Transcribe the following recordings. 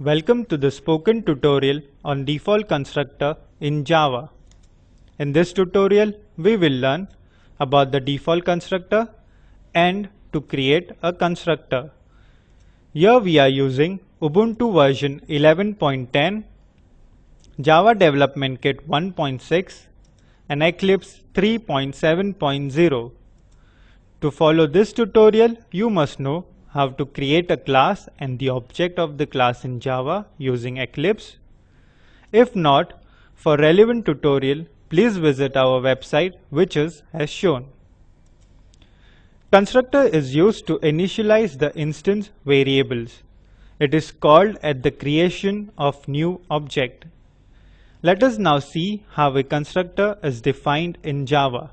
Welcome to the spoken tutorial on default constructor in Java. In this tutorial, we will learn about the default constructor and to create a constructor. Here we are using Ubuntu version 11.10, Java Development Kit 1.6 and Eclipse 3.7.0. To follow this tutorial, you must know how to create a class and the object of the class in Java using Eclipse. If not, for relevant tutorial, please visit our website which is as shown. Constructor is used to initialize the instance variables. It is called at the creation of new object. Let us now see how a constructor is defined in Java.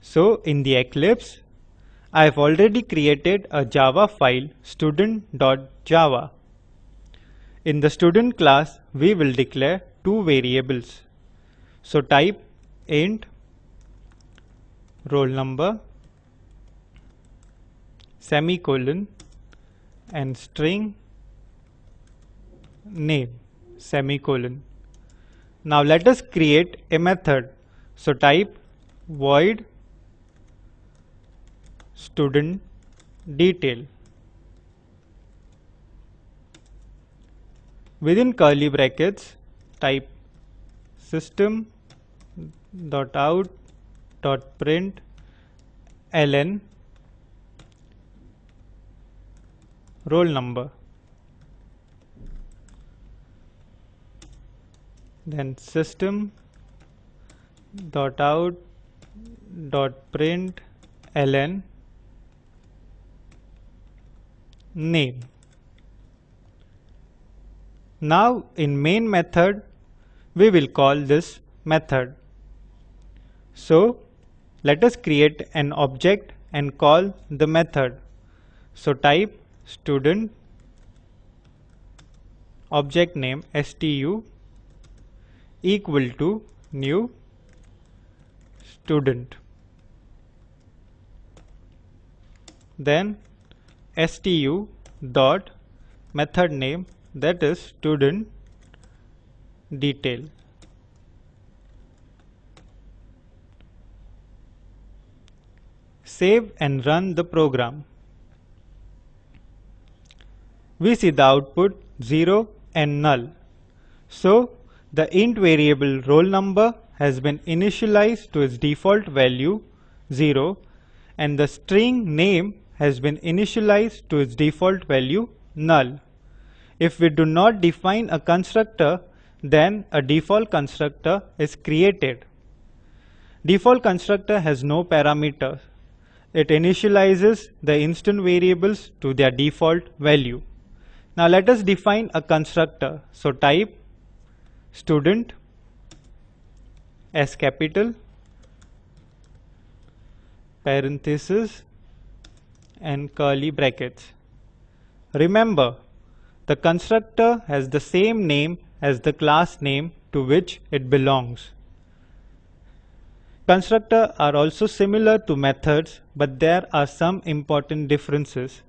So in the Eclipse, I have already created a Java file student.java. In the student class, we will declare two variables. So type int roll number semicolon and string name semicolon. Now let us create a method. So type void student detail. Within curly brackets, type system dot out dot print ln roll number then system dot out dot print ln name. Now in main method we will call this method. So let us create an object and call the method. So type student object name stu equal to new student then stu dot method name that is student detail. Save and run the program. We see the output 0 and null. So the int variable roll number has been initialized to its default value 0 and the string name has been initialized to its default value null. If we do not define a constructor, then a default constructor is created. Default constructor has no parameters. It initializes the instance variables to their default value. Now let us define a constructor. So type student s capital parenthesis and curly brackets. Remember, the constructor has the same name as the class name to which it belongs. Constructors are also similar to methods, but there are some important differences.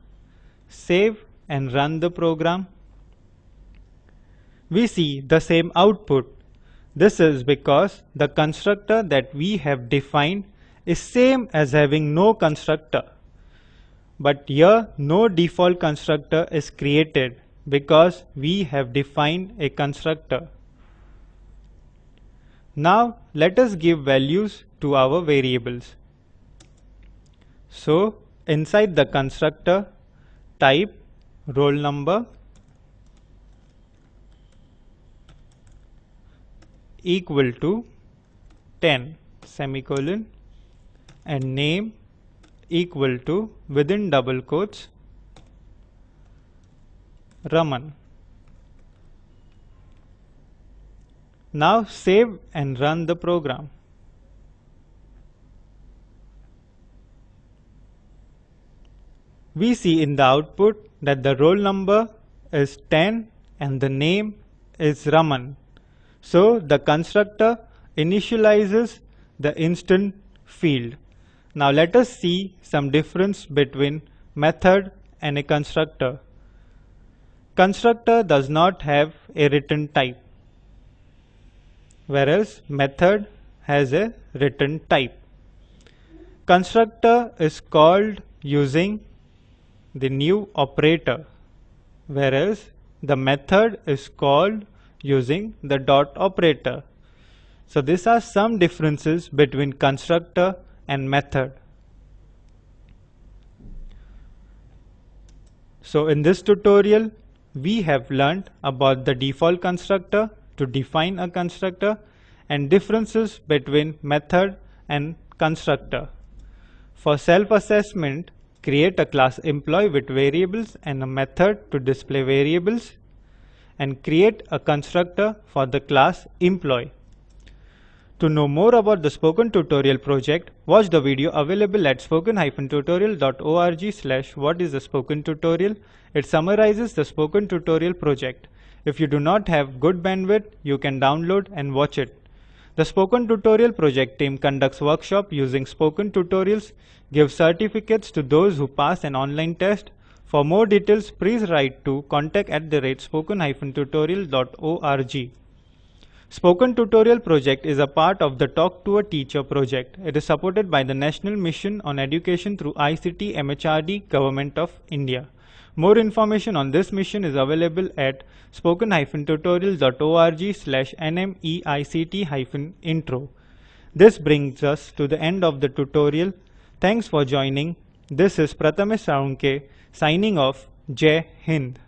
Save and run the program. We see the same output. This is because the constructor that we have defined is same as having no constructor. But here no default constructor is created because we have defined a constructor. Now let us give values to our variables. So inside the constructor type roll number equal to 10 semicolon and name equal to within double quotes Raman. Now save and run the program. We see in the output that the roll number is 10 and the name is Raman. So the constructor initializes the instant field. Now let us see some difference between method and a constructor. constructor does not have a return type whereas method has a return type. Constructor is called using the new operator whereas the method is called using the dot operator. So these are some differences between constructor and method. So in this tutorial we have learned about the default constructor to define a constructor and differences between method and constructor. For self-assessment, create a class employee with variables and a method to display variables and create a constructor for the class employee. To know more about the Spoken Tutorial project, watch the video available at spoken-tutorial.org slash what is a Spoken Tutorial. It summarizes the Spoken Tutorial project. If you do not have good bandwidth, you can download and watch it. The Spoken Tutorial project team conducts workshop using Spoken Tutorials, gives certificates to those who pass an online test. For more details, please write to contact at the rate spoken-tutorial.org. Spoken Tutorial project is a part of the Talk to a Teacher project. It is supported by the National Mission on Education through ICT MHRD Government of India. More information on this mission is available at spoken-tutorial.org slash nmeict-intro. This brings us to the end of the tutorial. Thanks for joining. This is Prathamesh Salunke signing off. Jai Hind.